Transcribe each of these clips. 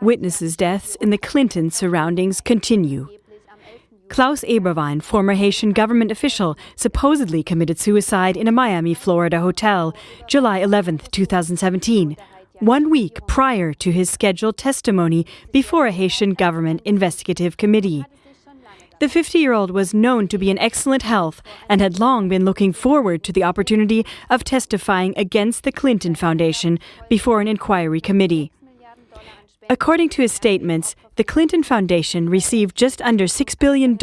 Witnesses' deaths in the Clinton surroundings continue. Klaus Eberwein, former Haitian government official, supposedly committed suicide in a Miami, Florida hotel July 11, 2017, one week prior to his scheduled testimony before a Haitian government investigative committee. The 50 year old was known to be in excellent health and had long been looking forward to the opportunity of testifying against the Clinton Foundation before an inquiry committee. According to his statements, the Clinton Foundation received just under $6 billion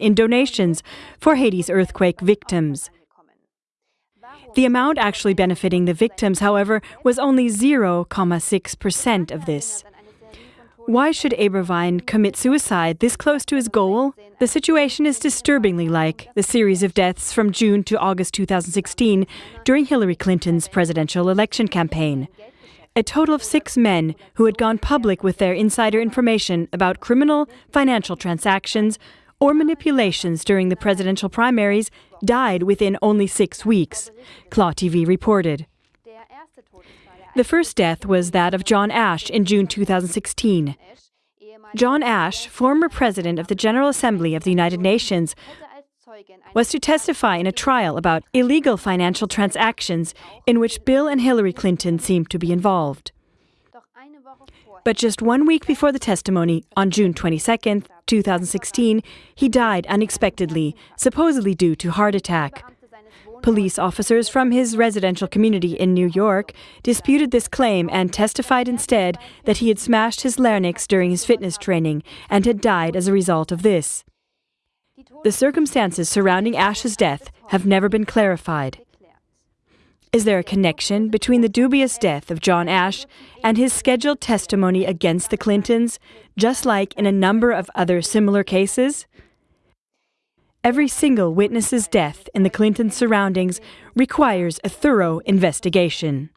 in donations for Haiti's earthquake victims. The amount actually benefiting the victims, however, was only 0.6% of this. Why should Eberwein commit suicide this close to his goal? The situation is disturbingly like the series of deaths from June to August 2016 during Hillary Clinton's presidential election campaign. A total of six men who had gone public with their insider information about criminal financial transactions or manipulations during the presidential primaries died within only six weeks, Kla.TV reported. The first death was that of John Ashe in June 2016. John Ashe, former president of the General Assembly of the United Nations, was to testify in a trial about illegal financial transactions in which Bill and Hillary Clinton seemed to be involved. But just one week before the testimony, on June 22, 2016, he died unexpectedly, supposedly due to heart attack. Police officers from his residential community in New York disputed this claim and testified instead that he had smashed his larynx during his fitness training and had died as a result of this. The circumstances surrounding Ashe's death have never been clarified. Is there a connection between the dubious death of John Ashe and his scheduled testimony against the Clintons, just like in a number of other similar cases? Every single witness's death in the Clinton surroundings requires a thorough investigation.